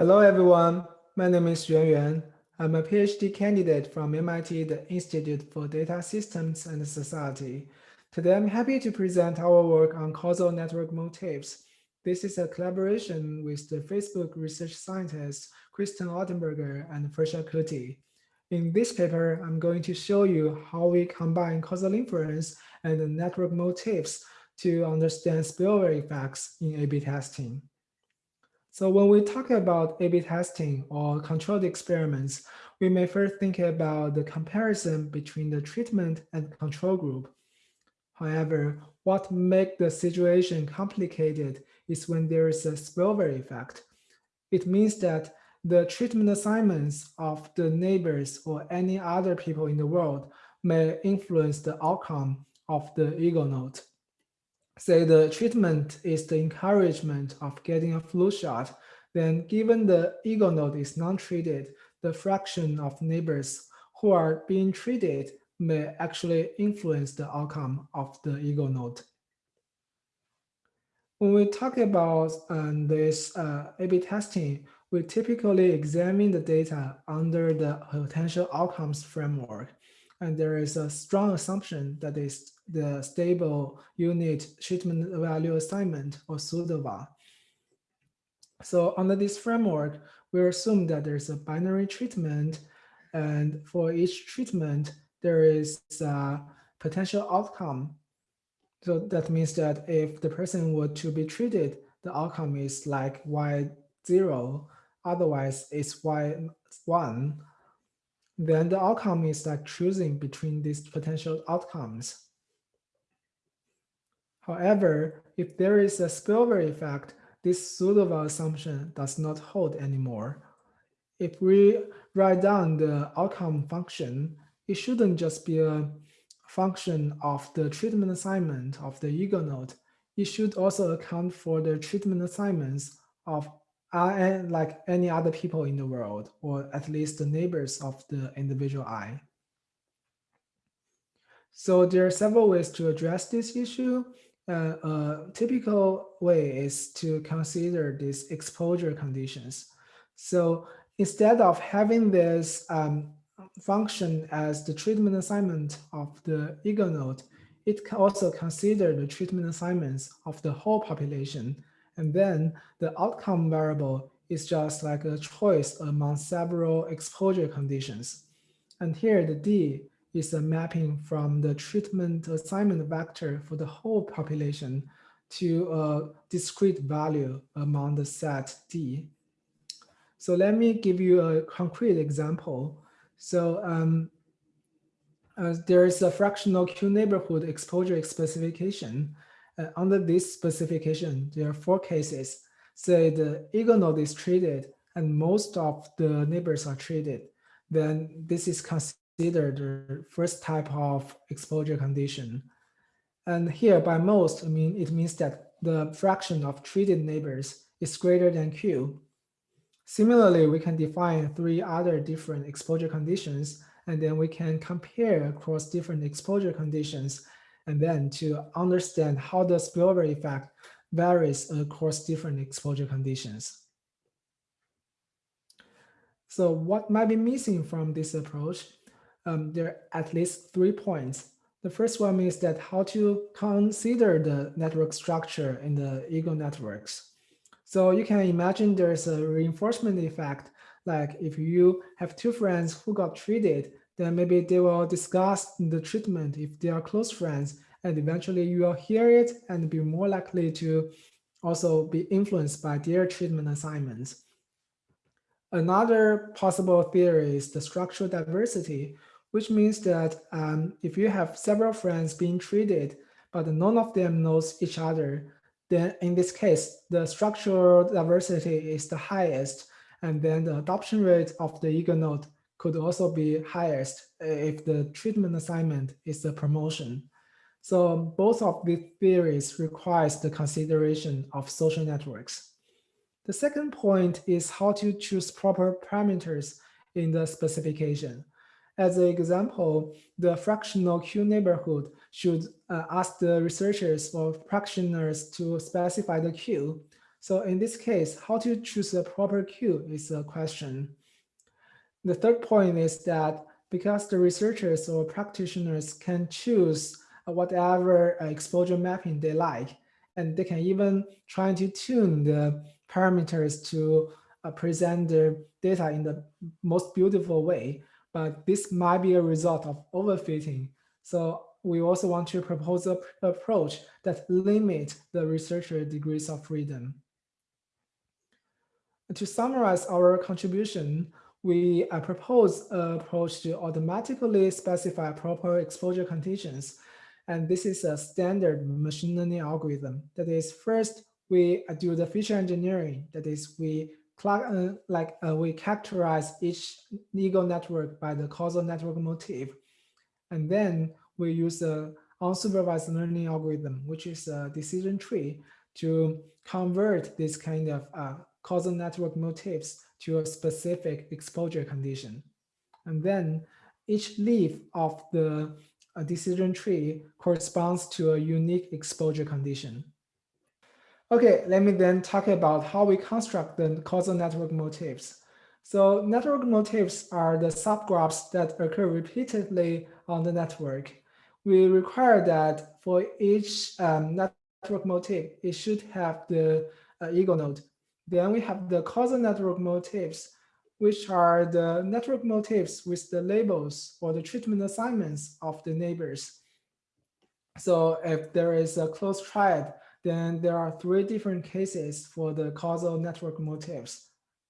Hello, everyone. My name is Yuan Yuan. I'm a PhD candidate from MIT, the Institute for Data Systems and Society. Today, I'm happy to present our work on causal network motifs. This is a collaboration with the Facebook research scientists Kristen Altenburger and Farshad Kooti. In this paper, I'm going to show you how we combine causal inference and network motifs to understand spillover effects in A-B testing. So when we talk about A-B testing or controlled experiments, we may first think about the comparison between the treatment and control group. However, what makes the situation complicated is when there is a spillover effect. It means that the treatment assignments of the neighbors or any other people in the world may influence the outcome of the ego node say the treatment is the encouragement of getting a flu shot, then given the ego node is non-treated, the fraction of neighbors who are being treated may actually influence the outcome of the ego node. When we talk about um, this uh, A-B testing, we typically examine the data under the potential outcomes framework. And there is a strong assumption that is the stable unit treatment value assignment or SUTVA. So under this framework, we assume that there's a binary treatment and for each treatment, there is a potential outcome. So that means that if the person were to be treated, the outcome is like Y0, otherwise it's Y1 then the outcome is like choosing between these potential outcomes. However, if there is a spillover effect, this SUTVA assumption does not hold anymore. If we write down the outcome function, it shouldn't just be a function of the treatment assignment of the ego node. It should also account for the treatment assignments of uh, like any other people in the world, or at least the neighbors of the individual eye. So there are several ways to address this issue. Uh, a typical way is to consider these exposure conditions. So instead of having this um, function as the treatment assignment of the ego node, it can also consider the treatment assignments of the whole population and then the outcome variable is just like a choice among several exposure conditions. And here the D is a mapping from the treatment assignment vector for the whole population to a discrete value among the set D. So let me give you a concrete example. So um, uh, there is a fractional Q neighborhood exposure specification uh, under this specification, there are four cases. Say the ego node is treated and most of the neighbors are treated. Then this is considered the first type of exposure condition. And here by most, I mean, it means that the fraction of treated neighbors is greater than Q. Similarly, we can define three other different exposure conditions, and then we can compare across different exposure conditions and then to understand how the spillover effect varies across different exposure conditions. So what might be missing from this approach? Um, there are at least three points. The first one is that how to consider the network structure in the ego networks. So you can imagine there's a reinforcement effect, like if you have two friends who got treated then maybe they will discuss the treatment if they are close friends, and eventually you will hear it and be more likely to also be influenced by their treatment assignments. Another possible theory is the structural diversity, which means that um, if you have several friends being treated, but none of them knows each other, then in this case, the structural diversity is the highest, and then the adoption rate of the ego node could also be highest if the treatment assignment is a promotion. So both of these theories requires the consideration of social networks. The second point is how to choose proper parameters in the specification. As an example, the fractional Q neighborhood should uh, ask the researchers or practitioners to specify the Q. So in this case, how to choose the proper Q is a question. The third point is that because the researchers or practitioners can choose whatever exposure mapping they like, and they can even try to tune the parameters to uh, present the data in the most beautiful way. But this might be a result of overfitting. So we also want to propose an approach that limit the researcher degrees of freedom. To summarize our contribution, we uh, propose an approach to automatically specify proper exposure conditions. And this is a standard machine learning algorithm. That is, first, we uh, do the feature engineering. That is, we uh, like uh, we characterize each legal network by the causal network motif. And then we use a unsupervised learning algorithm, which is a decision tree to convert this kind of uh, causal network motifs to a specific exposure condition. And then each leaf of the uh, decision tree corresponds to a unique exposure condition. Okay, let me then talk about how we construct the causal network motifs. So network motifs are the subgraphs that occur repeatedly on the network. We require that for each um, network motif, it should have the uh, ego node. Then we have the causal network motifs, which are the network motifs with the labels or the treatment assignments of the neighbors. So if there is a close triad, then there are three different cases for the causal network motifs.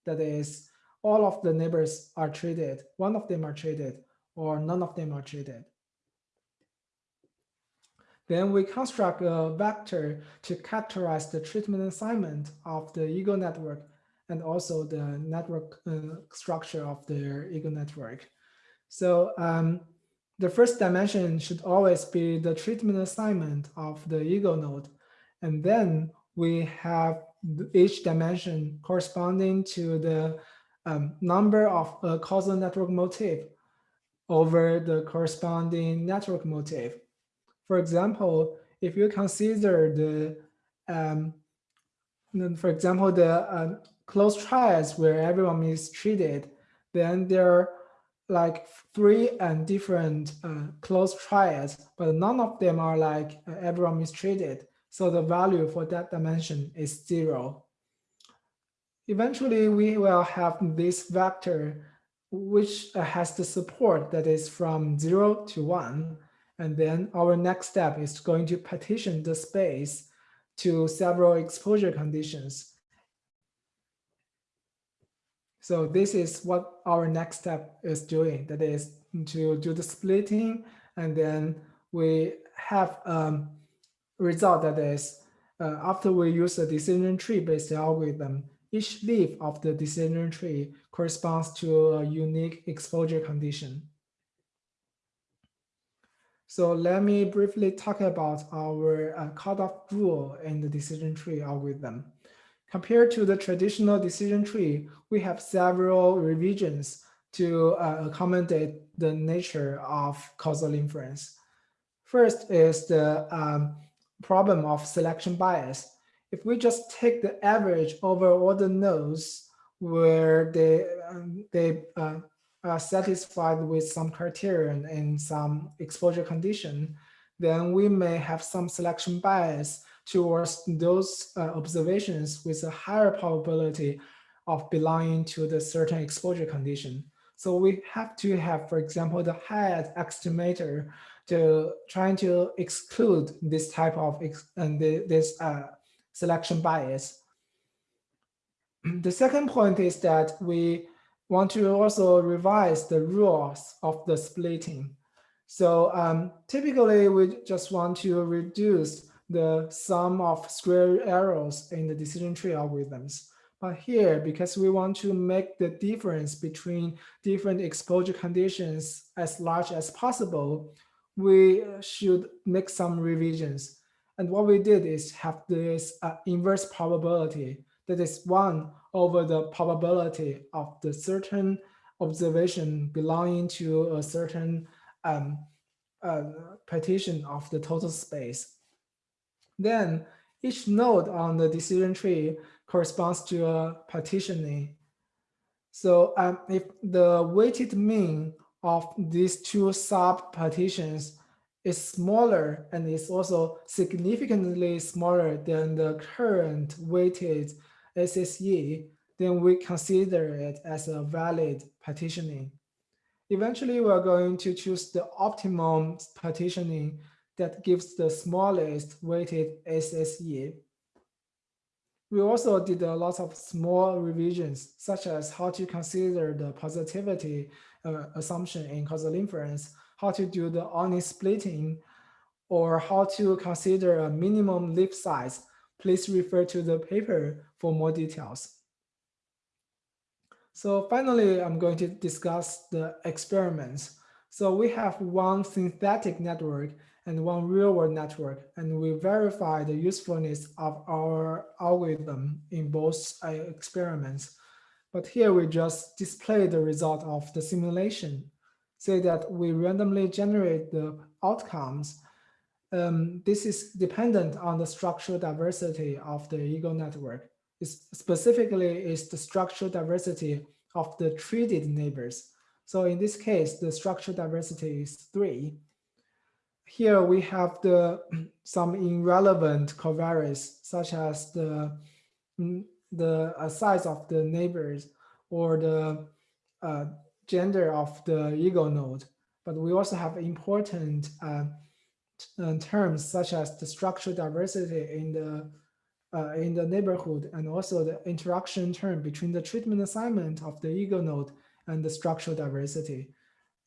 That is, all of the neighbors are treated, one of them are treated, or none of them are treated. Then we construct a vector to characterize the treatment assignment of the ego network and also the network uh, structure of the ego network. So um, the first dimension should always be the treatment assignment of the ego node. And then we have each dimension corresponding to the um, number of uh, causal network motif over the corresponding network motif. For example, if you consider the, um, for example, the uh, closed triads where everyone is treated, then there are like three and different uh, closed triads, but none of them are like uh, everyone is treated. So the value for that dimension is zero. Eventually, we will have this vector which has the support that is from zero to one. And then our next step is going to partition the space to several exposure conditions. So this is what our next step is doing. That is to do the splitting and then we have a um, result that is uh, after we use a decision tree based algorithm, each leaf of the decision tree corresponds to a unique exposure condition. So let me briefly talk about our uh, cutoff rule in the decision tree algorithm. Compared to the traditional decision tree, we have several revisions to uh, accommodate the nature of causal inference. First is the um, problem of selection bias. If we just take the average over all the nodes where they, um, they uh, satisfied with some criterion and some exposure condition, then we may have some selection bias towards those uh, observations with a higher probability of belonging to the certain exposure condition. So we have to have, for example, the Hajek estimator to trying to exclude this type of and this uh, selection bias. The second point is that we want to also revise the rules of the splitting. So um, typically we just want to reduce the sum of square errors in the decision tree algorithms. But here, because we want to make the difference between different exposure conditions as large as possible, we should make some revisions. And what we did is have this uh, inverse probability that is one over the probability of the certain observation belonging to a certain um, uh, partition of the total space. Then each node on the decision tree corresponds to a partitioning. So um, if the weighted mean of these two sub-partitions is smaller and is also significantly smaller than the current weighted SSE, then we consider it as a valid partitioning. Eventually, we're going to choose the optimum partitioning that gives the smallest weighted SSE. We also did a lot of small revisions, such as how to consider the positivity uh, assumption in causal inference, how to do the honest splitting, or how to consider a minimum leaf size. Please refer to the paper for more details. So finally, I'm going to discuss the experiments. So we have one synthetic network and one real-world network, and we verify the usefulness of our algorithm in both uh, experiments. But here we just display the result of the simulation, say that we randomly generate the outcomes. Um, this is dependent on the structural diversity of the ego network is specifically is the structural diversity of the treated neighbors. So in this case, the structural diversity is three. Here we have the some irrelevant covariates, such as the mm, the uh, size of the neighbors or the uh, gender of the ego node. But we also have important uh terms such as the structural diversity in the uh, in the neighborhood and also the interaction term between the treatment assignment of the ego node and the structural diversity.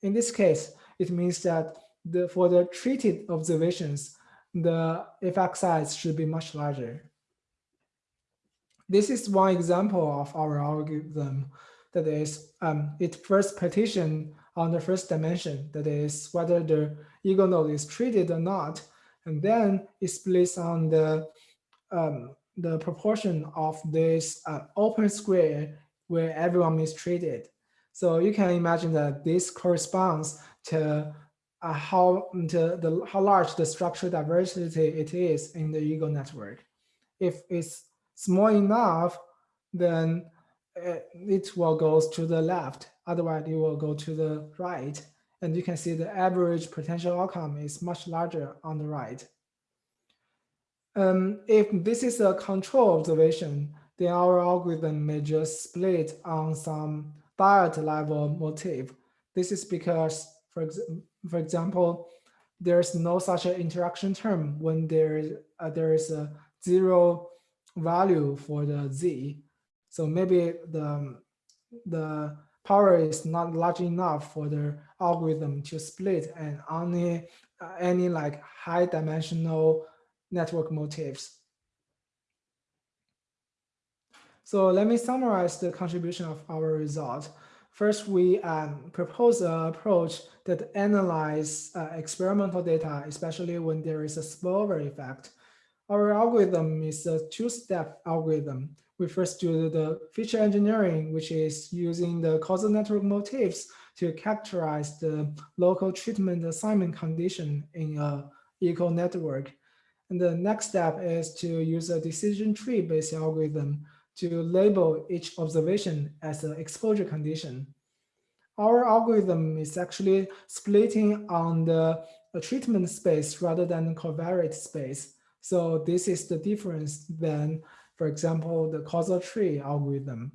In this case, it means that the, for the treated observations, the effect size should be much larger. This is one example of our algorithm that is um, it first partition on the first dimension, that is whether the ego node is treated or not, and then it splits on the um, the proportion of this uh, open square where everyone is treated. So you can imagine that this corresponds to uh, how to the how large the structural diversity it is in the ego network. If it's small enough, then uh, it will go to the left. Otherwise, it will go to the right. And you can see the average potential outcome is much larger on the right. Um, if this is a control observation, then our algorithm may just split on some dyad level motif. This is because, for, ex for example, there's no such an interaction term when there, uh, there is a zero value for the z. So maybe the, the power is not large enough for the algorithm to split and only uh, any like high dimensional network motifs. So let me summarize the contribution of our result. First, we um, propose an approach that analyze uh, experimental data, especially when there is a spillover effect. Our algorithm is a two-step algorithm. We first do the feature engineering, which is using the causal network motifs to characterize the local treatment assignment condition in a ego network. And the next step is to use a decision tree based algorithm to label each observation as an exposure condition. Our algorithm is actually splitting on the treatment space rather than covariate space. So this is the difference than, for example, the causal tree algorithm.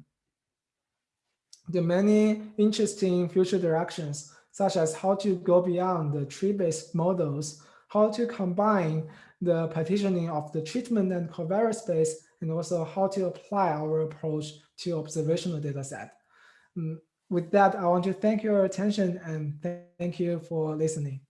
The many interesting future directions, such as how to go beyond the tree-based models, how to combine the partitioning of the treatment and covariate space, and also how to apply our approach to observational data set. Um, with that, I want to thank your attention and thank you for listening.